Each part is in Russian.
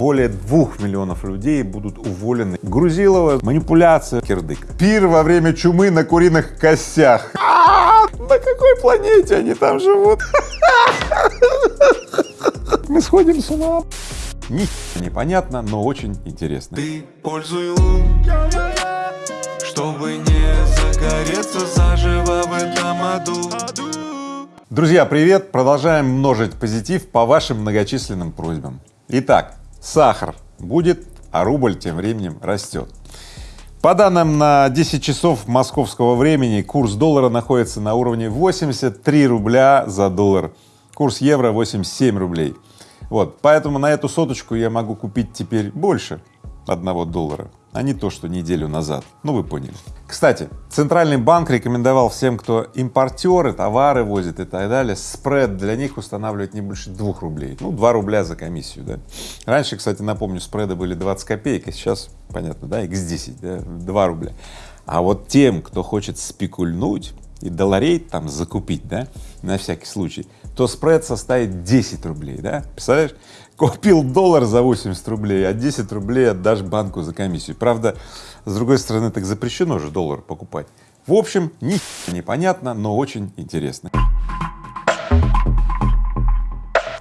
более двух миллионов людей будут уволены. Грузилова, манипуляция, кирдык. Пир во время чумы на куриных костях. А, на какой планете они там живут? Мы сходим с ума. Ни непонятно, но очень интересно. Ты пользуй лун, чтобы не загореться заживо в этом аду. Друзья, привет! Продолжаем множить позитив по вашим многочисленным просьбам. Итак, сахар будет, а рубль тем временем растет. По данным на 10 часов московского времени, курс доллара находится на уровне 83 рубля за доллар, курс евро 87 рублей. Вот, поэтому на эту соточку я могу купить теперь больше одного доллара, а не то, что неделю назад. Ну, вы поняли. Кстати, Центральный банк рекомендовал всем, кто импортеры, товары возит и так далее, спред для них устанавливать не больше двух рублей. Ну, два рубля за комиссию, да. Раньше, кстати, напомню, спреды были 20 копеек, а сейчас, понятно, да, x10, да, 2 рубля. А вот тем, кто хочет спекульнуть и долларей там закупить, да, на всякий случай, то спред составит 10 рублей, да, представляешь? Купил доллар за 80 рублей, а 10 рублей отдашь банку за комиссию. Правда, с другой стороны, так запрещено же доллар покупать. В общем, ни непонятно, но очень интересно.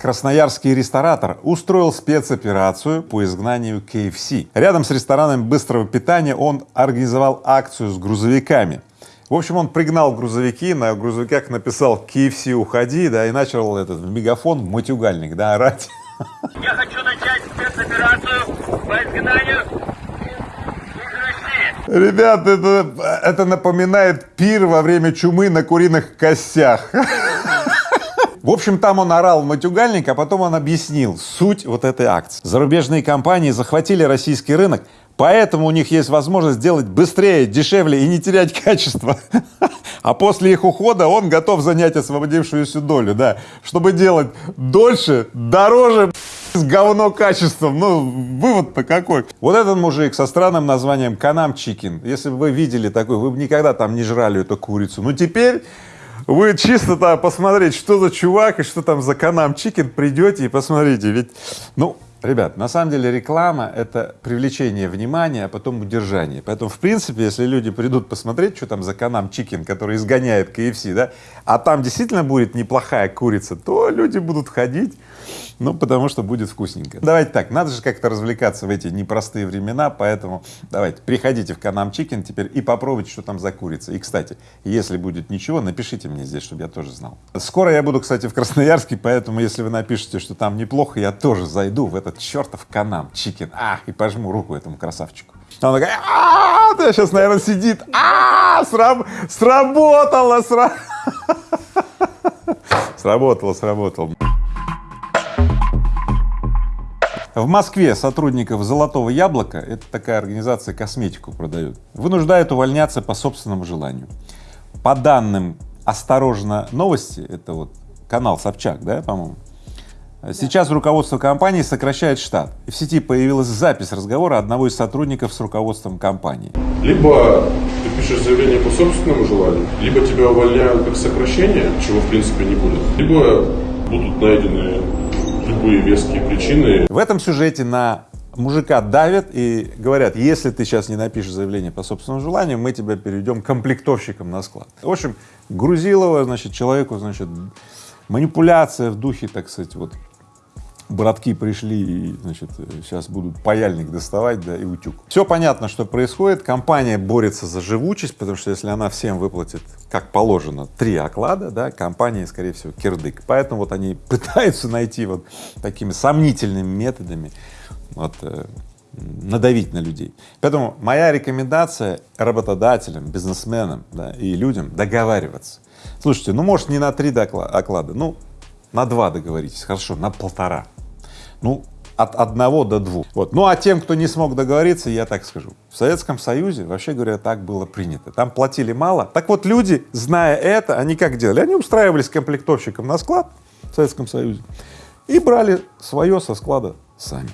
Красноярский ресторатор устроил спецоперацию по изгнанию KFC. Рядом с рестораном быстрого питания он организовал акцию с грузовиками. В общем, он пригнал грузовики, на грузовиках написал KFC уходи, да, и начал этот в мегафон матюгальник, да, орать. Я хочу начать спецоперацию по изгнанию. Ребят, это, это напоминает пир во время чумы на куриных костях. В общем, там он орал матюгальник, а потом он объяснил суть вот этой акции. Зарубежные компании захватили российский рынок, поэтому у них есть возможность сделать быстрее, дешевле и не терять качество. А после их ухода он готов занять освободившуюся долю, да, чтобы делать дольше, дороже, с говно качеством. Ну, вывод-то какой. Вот этот мужик со странным названием Канам Чикин, если бы вы видели такой, вы бы никогда там не жрали эту курицу. Но теперь вы чисто там посмотреть, что за чувак и что там за Канам Чикен, придете и посмотрите, ведь, ну, Ребят, на самом деле реклама — это привлечение внимания, а потом удержание. Поэтому, в принципе, если люди придут посмотреть, что там за канам Чикен, который изгоняет KFC, да, а там действительно будет неплохая курица, то люди будут ходить, ну, потому что будет вкусненько. Давайте так, надо же как-то развлекаться в эти непростые времена, поэтому давайте, приходите в Канам Чикен теперь и попробуйте, что там за курица. И, кстати, если будет ничего, напишите мне здесь, чтобы я тоже знал. Скоро я буду, кстати, в Красноярске, поэтому, если вы напишете, что там неплохо, я тоже зайду в этот чертов Канам Чикен, ах, и пожму руку этому красавчику. Он такой, а, -а, -а сейчас, наверное, сидит, а, сраб сработало, сра... сработало, сработало. В Москве сотрудников «Золотого яблока» — это такая организация, косметику продают, вынуждают увольняться по собственному желанию. По данным «Осторожно, новости» — это вот канал Собчак, да, по-моему, Сейчас руководство компании сокращает штат. В сети появилась запись разговора одного из сотрудников с руководством компании. Либо ты пишешь заявление по собственному желанию, либо тебя увольняют как сокращение, чего в принципе не будет, либо будут найдены любые веские причины. В этом сюжете на мужика давят и говорят, если ты сейчас не напишешь заявление по собственному желанию, мы тебя перейдем комплектовщиком на склад. В общем, Грузилова, значит, человеку, значит, манипуляция в духе, так сказать, вот братки пришли и, значит, сейчас будут паяльник доставать, да, и утюг. Все понятно, что происходит. Компания борется за живучесть, потому что если она всем выплатит, как положено, три оклада, да, компания, скорее всего, кирдык. Поэтому вот они пытаются найти вот такими сомнительными методами вот, э, надавить на людей. Поэтому моя рекомендация работодателям, бизнесменам да, и людям договариваться. Слушайте, ну может не на три оклада, ну на два договоритесь, хорошо, на полтора. Ну, от одного до двух. Вот. Ну а тем, кто не смог договориться, я так скажу. В Советском Союзе, вообще говоря, так было принято. Там платили мало. Так вот, люди, зная это, они как делали? Они устраивались комплектовщиком на склад в Советском Союзе и брали свое со склада сами.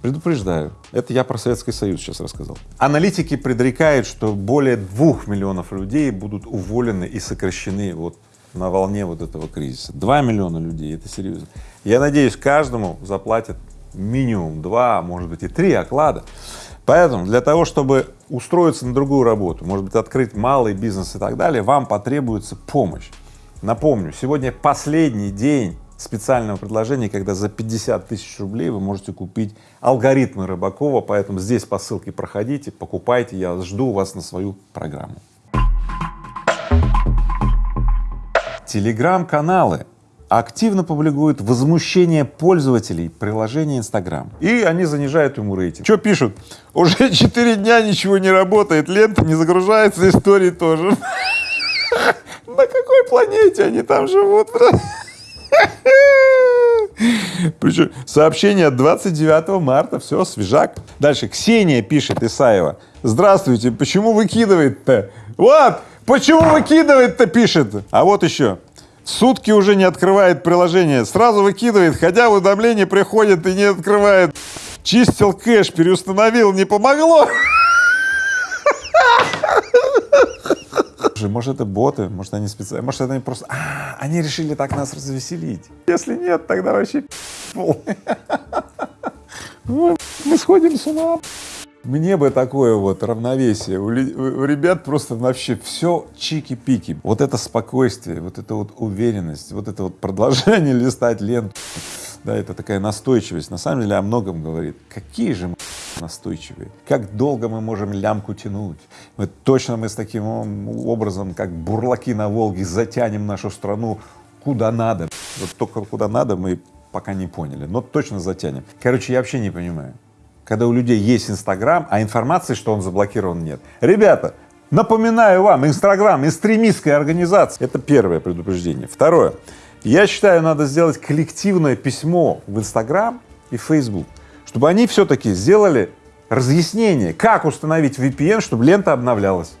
Предупреждаю, это я про Советский Союз сейчас рассказал. Аналитики предрекают, что более двух миллионов людей будут уволены и сокращены вот на волне вот этого кризиса. Два миллиона людей, это серьезно. Я надеюсь, каждому заплатят минимум два, может быть и три оклада. Поэтому для того, чтобы устроиться на другую работу, может быть открыть малый бизнес и так далее, вам потребуется помощь. Напомню, сегодня последний день специального предложения, когда за 50 тысяч рублей вы можете купить алгоритмы Рыбакова, поэтому здесь по ссылке проходите, покупайте, я жду вас на свою программу. Телеграм-каналы активно публикуют возмущение пользователей приложения Инстаграм. И они занижают ему рейтинг. Что пишут? Уже 4 дня ничего не работает, лента не загружается, истории тоже. На какой планете они там живут? Причем сообщение от 29 марта, все, свежак. Дальше Ксения пишет Исаева. Здравствуйте, почему выкидывает-то? Вот, почему выкидывает-то пишет. А вот еще. Сутки уже не открывает приложение, сразу выкидывает, хотя уведомление приходит и не открывает. Чистил кэш, переустановил, не помогло. Может это боты, может они специально, может это они просто, а, они решили так нас развеселить. Если нет, тогда вообще. Ой, Мы сходим с ума. Мне бы такое вот равновесие. У, у ребят просто вообще все чики-пики. Вот это спокойствие, вот эта вот уверенность, вот это вот продолжение листать ленту. Да, это такая настойчивость. На самом деле о многом говорит. Какие же мы настойчивые. Как долго мы можем лямку тянуть. Мы точно мы с таким ом, образом, как бурлаки на Волге, затянем нашу страну куда надо. Вот только куда надо мы пока не поняли, но точно затянем. Короче, я вообще не понимаю когда у людей есть Инстаграм, а информации, что он заблокирован, нет. Ребята, напоминаю вам, Инстаграм — экстремистская организация. Это первое предупреждение. Второе. Я считаю, надо сделать коллективное письмо в Инстаграм и Facebook, чтобы они все-таки сделали разъяснение, как установить VPN, чтобы лента обновлялась.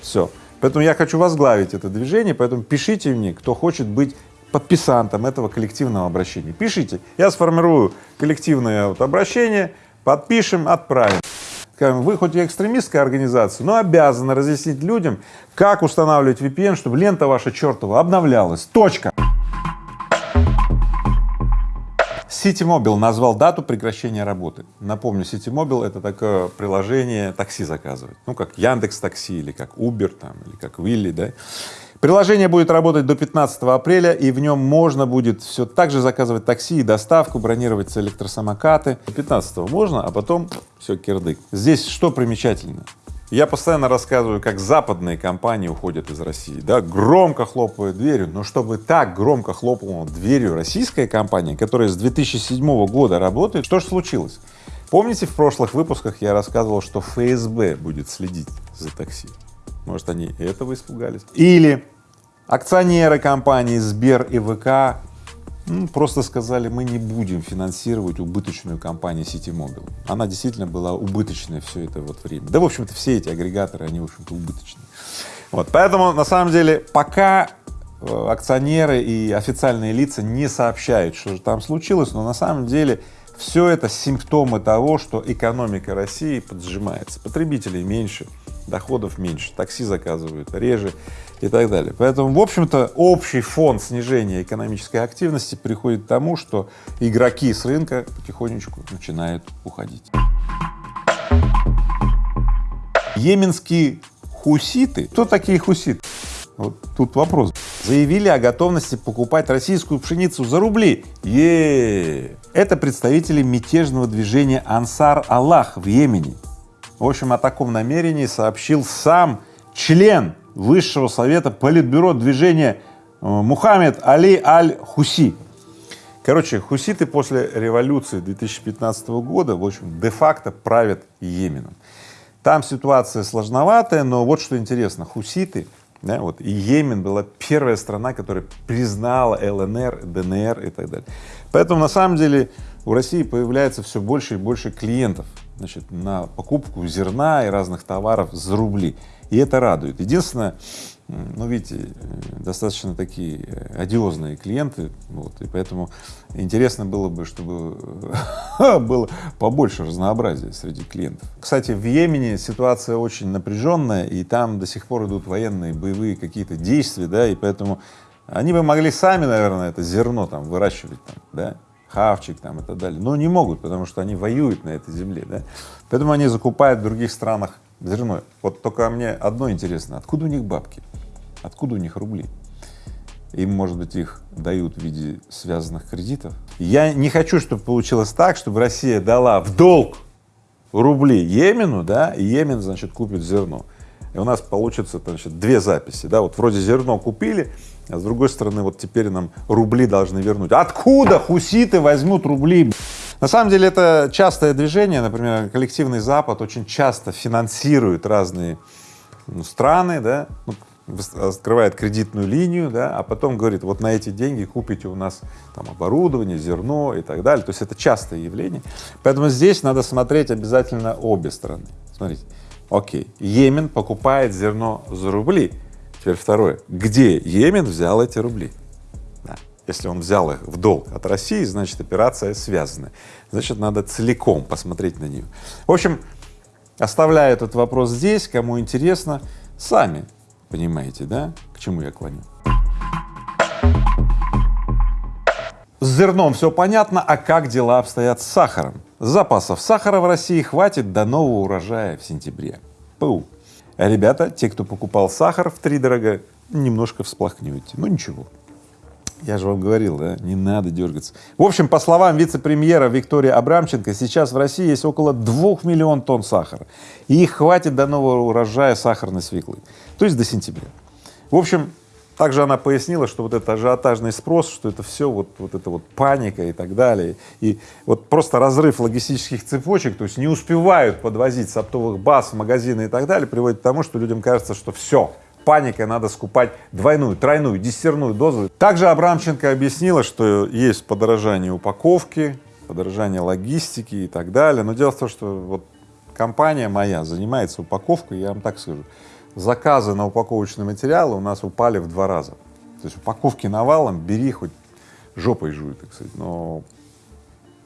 Все. Поэтому я хочу возглавить это движение, поэтому пишите мне, кто хочет быть подписантом этого коллективного обращения. Пишите, я сформирую коллективное вот обращение, подпишем, отправим. Вы хоть и экстремистская организация, но обязаны разъяснить людям, как устанавливать VPN, чтобы лента ваша чертова обновлялась. Точка. Ситимобил назвал дату прекращения работы. Напомню, Ситимобил это такое приложение такси заказывать. Ну, как Яндекс Такси или как Uber там, или как Вилли, да. Приложение будет работать до 15 апреля, и в нем можно будет все так же заказывать такси и доставку, бронировать электросамокаты. 15 можно, а потом все, кирдык. Здесь что примечательно? Я постоянно рассказываю, как западные компании уходят из России, да, громко хлопают дверью, но чтобы так громко хлопала дверью российская компания, которая с 2007 года работает, что же случилось? Помните, в прошлых выпусках я рассказывал, что ФСБ будет следить за такси? Может, они этого испугались? Или акционеры компании Сбер и ВК ну, просто сказали, мы не будем финансировать убыточную компанию Ситимобил. Она действительно была убыточной все это вот время. Да, в общем-то, все эти агрегаторы, они, в общем-то, убыточные. Вот, поэтому, на самом деле, пока э, акционеры и официальные лица не сообщают, что же там случилось, но на самом деле все это симптомы того, что экономика России поджимается, потребителей меньше, доходов меньше, такси заказывают реже и так далее. Поэтому, в общем-то, общий фон снижения экономической активности приходит к тому, что игроки с рынка потихонечку начинают уходить. Йеменские хуситы. Кто такие хуситы? Вот тут вопрос. Заявили о готовности покупать российскую пшеницу за рубли. е Это представители мятежного движения Ансар Аллах в Йемене. В общем, о таком намерении сообщил сам член Высшего совета Политбюро движения э, Мухаммед Али Аль-Хуси. Короче, хуситы после революции 2015 года, в общем, де-факто правят Йеменом. Там ситуация сложноватая, но вот что интересно, хуситы, да, вот, и Йемен была первая страна, которая признала ЛНР, ДНР и так далее. Поэтому на самом деле у России появляется все больше и больше клиентов значит, на покупку зерна и разных товаров за рубли. И это радует. Единственное, ну, видите, достаточно такие э, одиозные клиенты, вот, и поэтому интересно было бы, чтобы было побольше разнообразия среди клиентов. Кстати, в Йемене ситуация очень напряженная, и там до сих пор идут военные боевые какие-то действия, да, и поэтому они бы могли сами, наверное, это зерно там выращивать, там, да, хавчик там и так далее. Но не могут, потому что они воюют на этой земле, да. Поэтому они закупают в других странах зерно. Вот только мне одно интересно, откуда у них бабки, откуда у них рубли? Им, может быть, их дают в виде связанных кредитов. Я не хочу, чтобы получилось так, чтобы Россия дала в долг рубли Йемену, да, и Йемен, значит, купит зерно. И у нас получится, значит, две записи, да, вот вроде зерно купили, а с другой стороны, вот теперь нам рубли должны вернуть. Откуда хуситы возьмут рубли? На самом деле это частое движение, например, коллективный Запад очень часто финансирует разные ну, страны, да, ну, открывает кредитную линию, да, а потом говорит, вот на эти деньги купите у нас там оборудование, зерно и так далее. То есть это частое явление. Поэтому здесь надо смотреть обязательно обе стороны. Смотрите, окей, Йемен покупает зерно за рубли. Теперь второе, где Йемен взял эти рубли? Да. Если он взял их в долг от России, значит операция связана. Значит, надо целиком посмотреть на нее. В общем, оставляю этот вопрос здесь, кому интересно, сами Понимаете, да, к чему я клоню? С зерном все понятно, а как дела обстоят с сахаром? Запасов сахара в России хватит до нового урожая в сентябре. Пу. А ребята, те, кто покупал сахар в три дорого, немножко всплакнете. Ну ничего. Я же вам говорил, да, не надо дергаться. В общем, по словам вице-премьера Виктории Абрамченко, сейчас в России есть около двух миллион тонн сахара, и их хватит до нового урожая сахарной свеклы, то есть до сентября. В общем, также она пояснила, что вот этот ажиотажный спрос, что это все вот, вот это вот паника и так далее, и вот просто разрыв логистических цепочек, то есть не успевают подвозить с оптовых баз магазины и так далее, приводит к тому, что людям кажется, что все, паникой надо скупать двойную, тройную, десятерную дозу. Также Абрамченко объяснила, что есть подорожание упаковки, подорожание логистики и так далее, но дело в том, что вот компания моя занимается упаковкой, я вам так скажу, заказы на упаковочные материалы у нас упали в два раза. То есть упаковки навалом, бери хоть жопой жуй, так сказать, но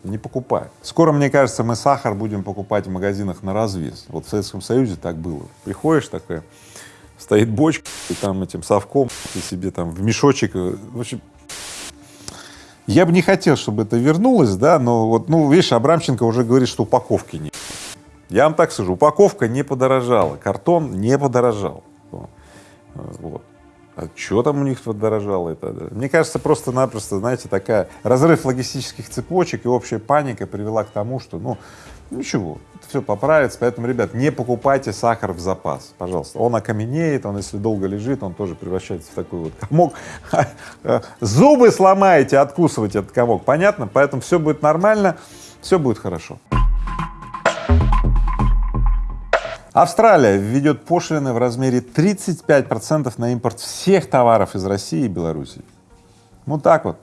не покупай. Скоро, мне кажется, мы сахар будем покупать в магазинах на развес. Вот в Советском Союзе так было. Приходишь такая, стоит бочка, и там этим совком ты себе там в мешочек, э, в общем, я бы не хотел, чтобы это вернулось, да, но вот, ну, видишь, Абрамченко уже говорит, что упаковки нет. Я вам так скажу, упаковка не подорожала, картон не подорожал. Вот. А что там у них подорожало это? Мне кажется, просто-напросто, знаете, такая разрыв логистических цепочек и общая паника привела к тому, что, ну, ничего, это все поправится, поэтому, ребят, не покупайте сахар в запас, пожалуйста. Он окаменеет, он, если долго лежит, он тоже превращается в такой вот комок. Зубы сломаете, откусывайте этот комок, понятно? Поэтому все будет нормально, все будет хорошо. Австралия введет пошлины в размере 35 процентов на импорт всех товаров из России и Белоруссии. Вот так вот.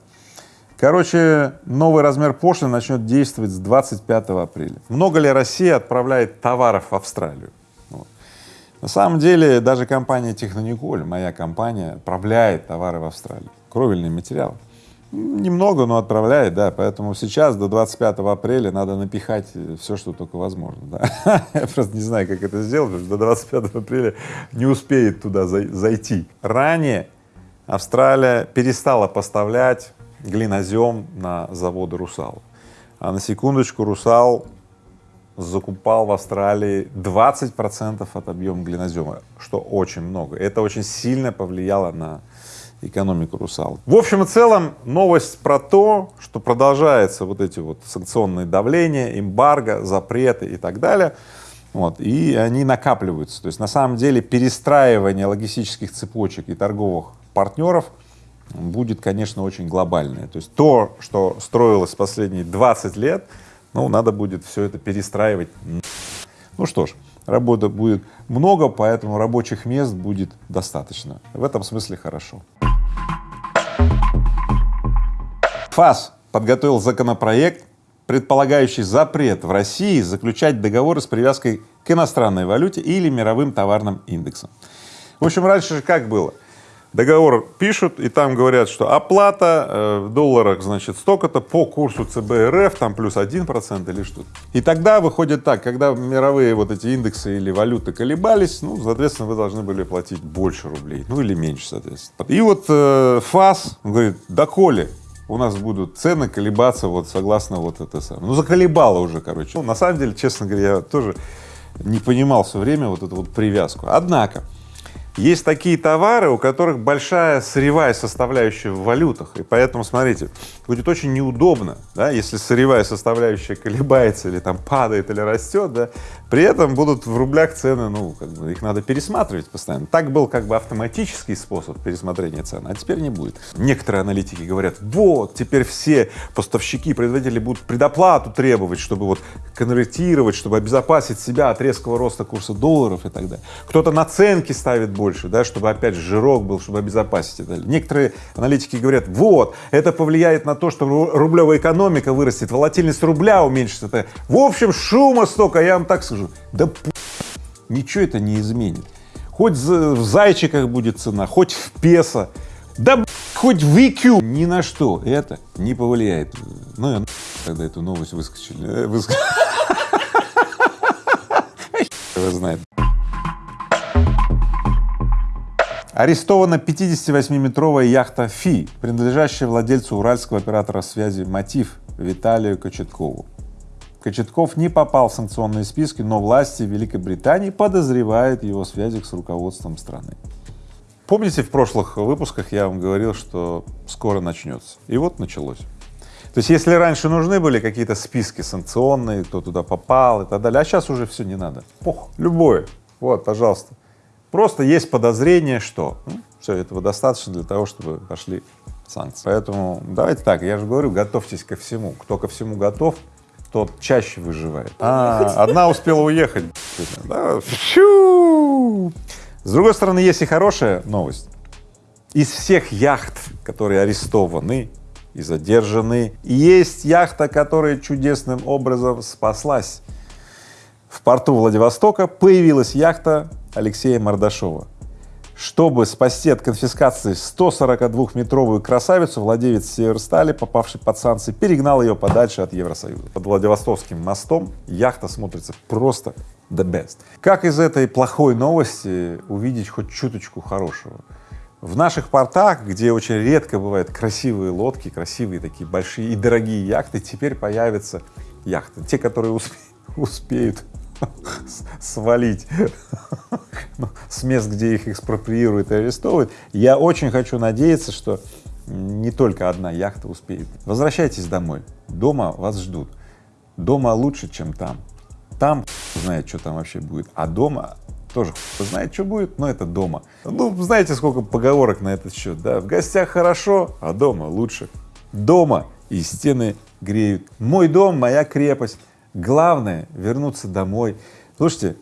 Короче, новый размер пошлины начнет действовать с 25 апреля. Много ли Россия отправляет товаров в Австралию? Вот. На самом деле, даже компания Технониколь, моя компания, отправляет товары в Австралию, кровельный материал. Немного, но отправляет, да, поэтому сейчас до 25 апреля надо напихать все, что только возможно, да. Я просто не знаю, как это сделать, потому что до 25 апреля не успеет туда зайти. Ранее Австралия перестала поставлять глинозем на заводы «Русал». А на секундочку «Русал» закупал в Австралии 20 процентов от объема глинозема, что очень много. Это очень сильно повлияло на экономику русал. В общем и целом новость про то, что продолжается вот эти вот санкционные давления, эмбарго, запреты и так далее, вот, и они накапливаются. То есть на самом деле перестраивание логистических цепочек и торговых партнеров будет, конечно, очень глобальное. То есть то, что строилось последние 20 лет, ну, надо будет все это перестраивать. Ну что ж, работы будет много, поэтому рабочих мест будет достаточно. В этом смысле хорошо. ФАС подготовил законопроект, предполагающий запрет в России заключать договоры с привязкой к иностранной валюте или мировым товарным индексам. В общем, раньше же как было? Договор пишут, и там говорят, что оплата э, в долларах, значит, столько-то по курсу ЦБ РФ, там плюс один процент или что-то. И тогда выходит так, когда мировые вот эти индексы или валюты колебались, ну, соответственно, вы должны были платить больше рублей, ну или меньше, соответственно. И вот э, ФАС говорит, доколе у нас будут цены колебаться вот согласно вот это самое. Ну, заколебало уже, короче. Ну, на самом деле, честно говоря, я тоже не понимал все время вот эту вот привязку. Однако, есть такие товары, у которых большая сырьевая составляющая в валютах, и поэтому, смотрите, будет очень неудобно, да, если сырьевая составляющая колебается или там падает или растет, да, при этом будут в рублях цены, ну, как бы их надо пересматривать постоянно. Так был как бы автоматический способ пересмотрения цен, а теперь не будет. Некоторые аналитики говорят, вот, теперь все поставщики, производители будут предоплату требовать, чтобы вот конвертировать, чтобы обезопасить себя от резкого роста курса долларов и так далее. Кто-то наценки ставит больше, да, чтобы опять жирок был, чтобы обезопасить и далее. Некоторые аналитики говорят, вот, это повлияет на то, что ру- рублевая экономика вырастет, волатильность рубля уменьшится. В общем, шума столько, я вам так скажу. Да ничего это не изменит. Хоть в зайчиках будет цена, хоть в песо, да хоть в IQ, ни на что это не повлияет. Ну, я когда эту новость выскочили, э, выск- Его Арестована 58-метровая яхта «Фи», принадлежащая владельцу уральского оператора связи «Мотив» Виталию Кочеткову. Кочетков не попал в санкционные списки, но власти Великобритании подозревают его в с руководством страны. Помните, в прошлых выпусках я вам говорил, что скоро начнется. И вот началось. То есть, если раньше нужны были какие-то списки санкционные, кто туда попал и так далее, а сейчас уже все не надо. Пох, любое. Вот, пожалуйста. Просто есть подозрение, что ну, все этого достаточно для того, чтобы пошли санкции. Поэтому давайте так, я же говорю, готовьтесь ко всему. Кто ко всему готов, тот чаще выживает. А, одна успела уехать. Да. С другой стороны, есть и хорошая новость. Из всех яхт, которые арестованы и задержаны, есть яхта, которая чудесным образом спаслась. В порту Владивостока появилась яхта Алексея Мордашова. Чтобы спасти от конфискации 142-метровую красавицу, владелец Северстали, попавший под санкции, перегнал ее подальше от Евросоюза. Под Владивостокским мостом яхта смотрится просто the best. Как из этой плохой новости увидеть хоть чуточку хорошего? В наших портах, где очень редко бывают красивые лодки, красивые такие большие и дорогие яхты, теперь появятся яхты. Те, которые усп- успеют свалить с мест, где их экспроприируют и арестовывают. Я очень хочу надеяться, что не только одна яхта успеет. Возвращайтесь домой. Дома вас ждут. Дома лучше, чем там. Там знает, что там вообще будет, а дома тоже знает, что будет, но это дома. Ну, знаете, сколько поговорок на этот счет, да? В гостях хорошо, а дома лучше. Дома и стены греют. Мой дом, моя крепость. Главное — вернуться домой. Слушайте,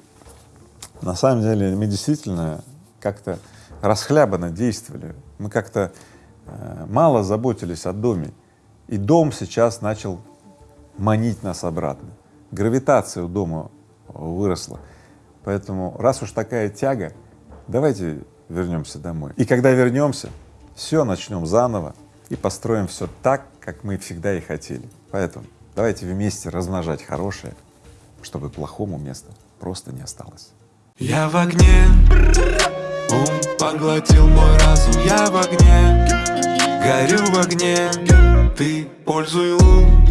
на самом деле мы действительно как-то расхлябанно действовали. Мы как-то э, мало заботились о доме. И дом сейчас начал манить нас обратно. Гравитация у дома выросла. Поэтому, раз уж такая тяга, давайте вернемся домой. И когда вернемся, все начнем заново и построим все так, как мы всегда и хотели. Поэтому давайте вместе размножать хорошее, чтобы плохому места просто не осталось. Я в огне, ум поглотил мой разум. Я в огне, горю в огне. Ты пользуй лун,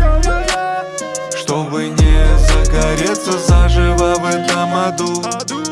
чтобы не загореться заживо в этом аду